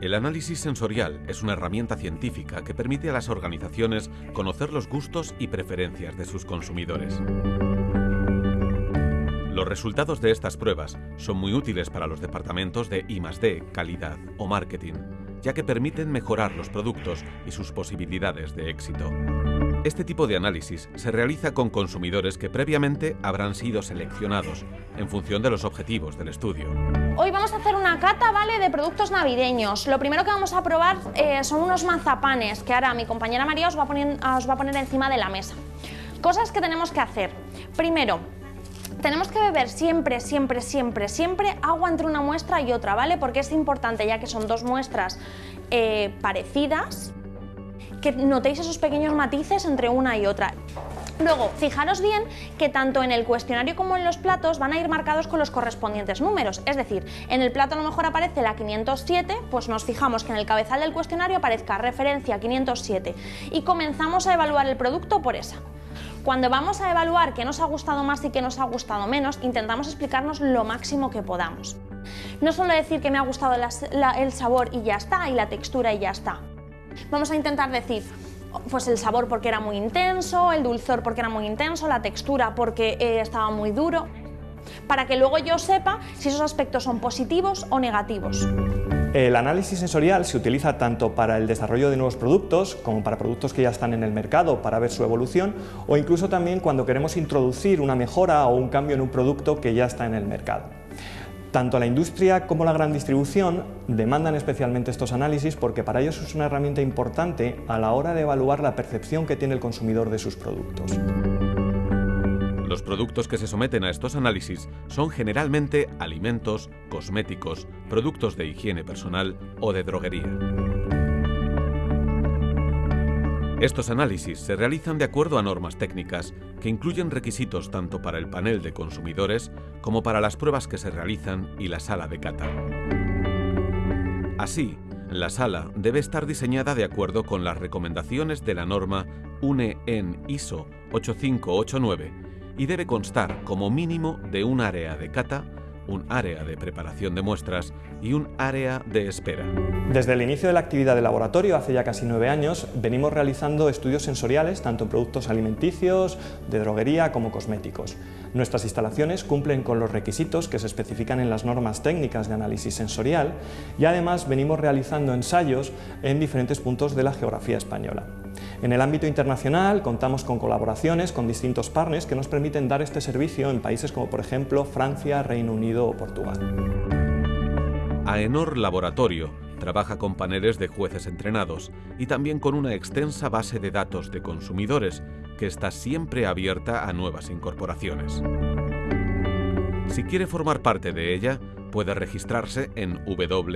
El análisis sensorial es una herramienta científica que permite a las organizaciones conocer los gustos y preferencias de sus consumidores. Los resultados de estas pruebas son muy útiles para los departamentos de I+D, calidad o marketing, ya que permiten mejorar los productos y sus posibilidades de éxito. Este tipo de análisis se realiza con consumidores que previamente habrán sido seleccionados en función de los objetivos del estudio. Hoy vamos a hacer una cata ¿vale? de productos navideños. Lo primero que vamos a probar eh, son unos mazapanes que ahora mi compañera María os va, a os va a poner encima de la mesa. Cosas que tenemos que hacer. Primero, tenemos que beber siempre, siempre, siempre, siempre agua entre una muestra y otra, ¿vale? Porque es importante, ya que son dos muestras eh, parecidas, que notéis esos pequeños matices entre una y otra. Luego, fijaros bien que tanto en el cuestionario como en los platos van a ir marcados con los correspondientes números. Es decir, en el plato a lo mejor aparece la 507, pues nos fijamos que en el cabezal del cuestionario aparezca referencia 507 y comenzamos a evaluar el producto por esa. Cuando vamos a evaluar qué nos ha gustado más y qué nos ha gustado menos, intentamos explicarnos lo máximo que podamos. No solo decir que me ha gustado el sabor y ya está, y la textura y ya está. Vamos a intentar decir, pues el sabor porque era muy intenso, el dulzor porque era muy intenso, la textura porque eh, estaba muy duro, para que luego yo sepa si esos aspectos son positivos o negativos. El análisis sensorial se utiliza tanto para el desarrollo de nuevos productos como para productos que ya están en el mercado para ver su evolución o incluso también cuando queremos introducir una mejora o un cambio en un producto que ya está en el mercado. Tanto la industria como la gran distribución demandan especialmente estos análisis porque para ellos es una herramienta importante a la hora de evaluar la percepción que tiene el consumidor de sus productos. Los productos que se someten a estos análisis son generalmente alimentos, cosméticos, productos de higiene personal o de droguería. Estos análisis se realizan de acuerdo a normas técnicas que incluyen requisitos tanto para el panel de consumidores como para las pruebas que se realizan y la sala de cata. Así, la sala debe estar diseñada de acuerdo con las recomendaciones de la norma UNE ISO 8589 y debe constar como mínimo de un área de cata un área de preparación de muestras y un área de espera. Desde el inicio de la actividad de laboratorio, hace ya casi nueve años, venimos realizando estudios sensoriales tanto en productos alimenticios, de droguería como cosméticos. Nuestras instalaciones cumplen con los requisitos que se especifican en las normas técnicas de análisis sensorial y además venimos realizando ensayos en diferentes puntos de la geografía española. En el ámbito internacional contamos con colaboraciones con distintos partners que nos permiten dar este servicio en países como por ejemplo Francia, Reino Unido o Portugal. AENOR Laboratorio trabaja con paneles de jueces entrenados y también con una extensa base de datos de consumidores que está siempre abierta a nuevas incorporaciones. Si quiere formar parte de ella, puede registrarse en www.aenor.es.